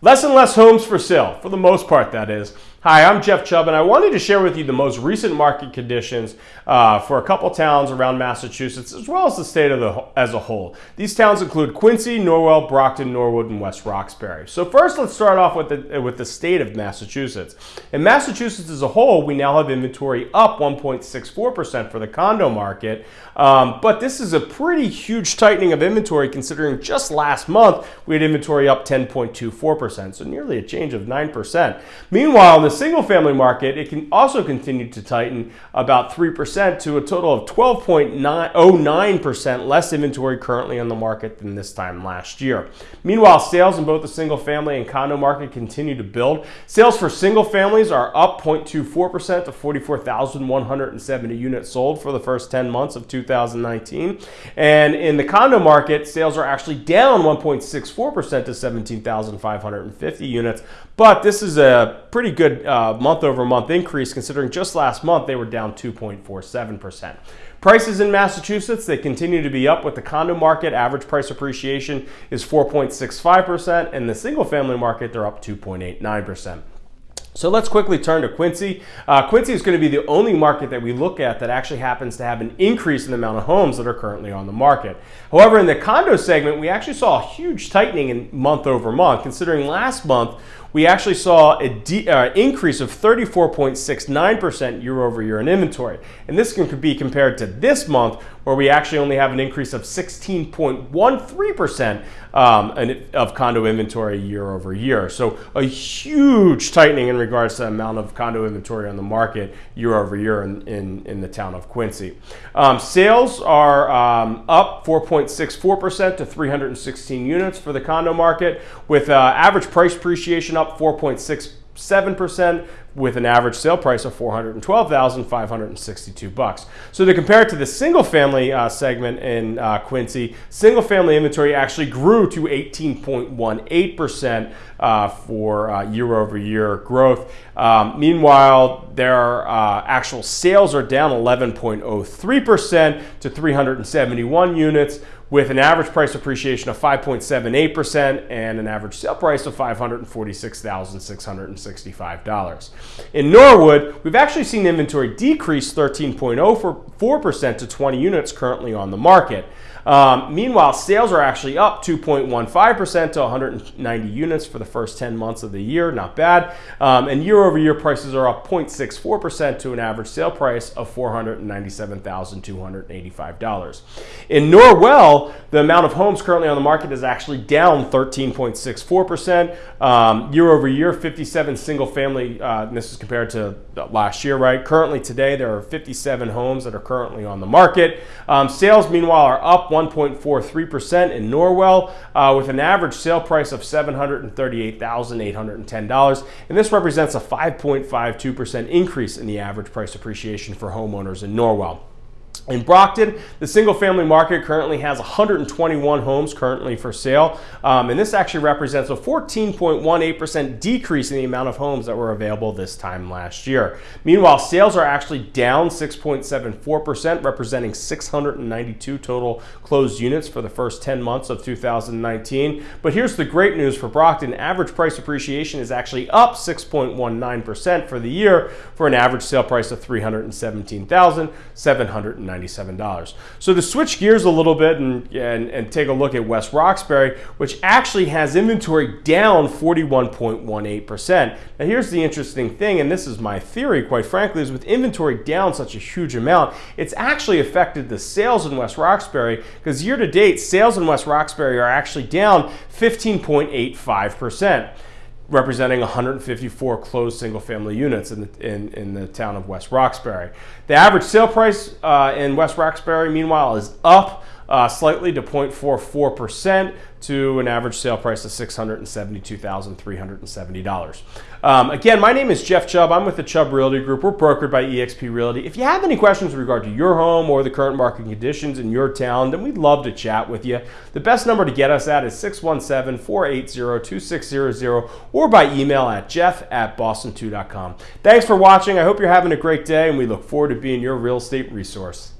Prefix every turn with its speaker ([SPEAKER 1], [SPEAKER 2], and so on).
[SPEAKER 1] Less and less homes for sale, for the most part, that is. Hi, I'm Jeff Chubb, and I wanted to share with you the most recent market conditions uh, for a couple towns around Massachusetts, as well as the state of the, as a whole. These towns include Quincy, Norwell, Brockton, Norwood, and West Roxbury. So first, let's start off with the, with the state of Massachusetts. In Massachusetts as a whole, we now have inventory up 1.64% for the condo market, um, but this is a pretty huge tightening of inventory considering just last month we had inventory up 10.24%, so nearly a change of 9%. Meanwhile, the single family market, it can also continue to tighten about 3% to a total of 12.09% less inventory currently on the market than this time last year. Meanwhile, sales in both the single family and condo market continue to build. Sales for single families are up 0.24% to 44,170 units sold for the first 10 months of 2019. And in the condo market, sales are actually down 1.64% to 17,550 units. But this is a pretty good month over month increase considering just last month they were down 2.47%. Prices in Massachusetts, they continue to be up with the condo market. Average price appreciation is 4.65%, and the single family market, they're up 2.89%. So let's quickly turn to Quincy. Uh, Quincy is going to be the only market that we look at that actually happens to have an increase in the amount of homes that are currently on the market. However, in the condo segment, we actually saw a huge tightening in month over month, considering last month we actually saw an uh, increase of 34.69% year over year in inventory. And this can be compared to this month, where we actually only have an increase of 16.13% um, of condo inventory year over year. So a huge tightening in regards to the amount of condo inventory on the market year over year in, in, in the town of Quincy. Um, sales are um, up 4.64% to 316 units for the condo market, with uh, average price appreciation up 4.67% with an average sale price of 412,562 bucks. So to compare it to the single family uh, segment in uh, Quincy, single family inventory actually grew to 18.18% uh, for year over year growth. Um, meanwhile, their uh, actual sales are down 11.03% to 371 units with an average price appreciation of 5.78% and an average sale price of $546,665. In Norwood, we've actually seen inventory decrease 13.04% to 20 units currently on the market. Um, meanwhile, sales are actually up 2.15% to 190 units for the first 10 months of the year. Not bad. Um, and year over year prices are up 0.64% to an average sale price of $497,285. In Norwell, the amount of homes currently on the market is actually down 13.64%. Um, year over year, 57 single family, uh, this is compared to last year, right? Currently today, there are 57 homes that are currently on the market. Um, sales, meanwhile, are up 1.43% in Norwell uh, with an average sale price of $738,810. And this represents a 5.52% increase in the average price appreciation for homeowners in Norwell. In Brockton, the single family market currently has 121 homes currently for sale. Um, and this actually represents a 14.18% decrease in the amount of homes that were available this time last year. Meanwhile, sales are actually down 6.74%, representing 692 total closed units for the first 10 months of 2019. But here's the great news for Brockton. Average price appreciation is actually up 6.19% for the year for an average sale price of 317790 $97. So to switch gears a little bit and, and, and take a look at West Roxbury, which actually has inventory down 41.18%. Now here's the interesting thing, and this is my theory, quite frankly, is with inventory down such a huge amount, it's actually affected the sales in West Roxbury because year to date, sales in West Roxbury are actually down 15.85% representing 154 closed single family units in the, in, in the town of West Roxbury. The average sale price uh, in West Roxbury, meanwhile, is up uh, slightly to 0.44% to an average sale price of $672,370. Um, again, my name is Jeff Chubb. I'm with the Chubb Realty Group. We're brokered by eXp Realty. If you have any questions in regard to your home or the current market conditions in your town, then we'd love to chat with you. The best number to get us at is 617-480-2600 or by email at jeff at boston2.com. Thanks for watching. I hope you're having a great day, and we look forward to being your real estate resource.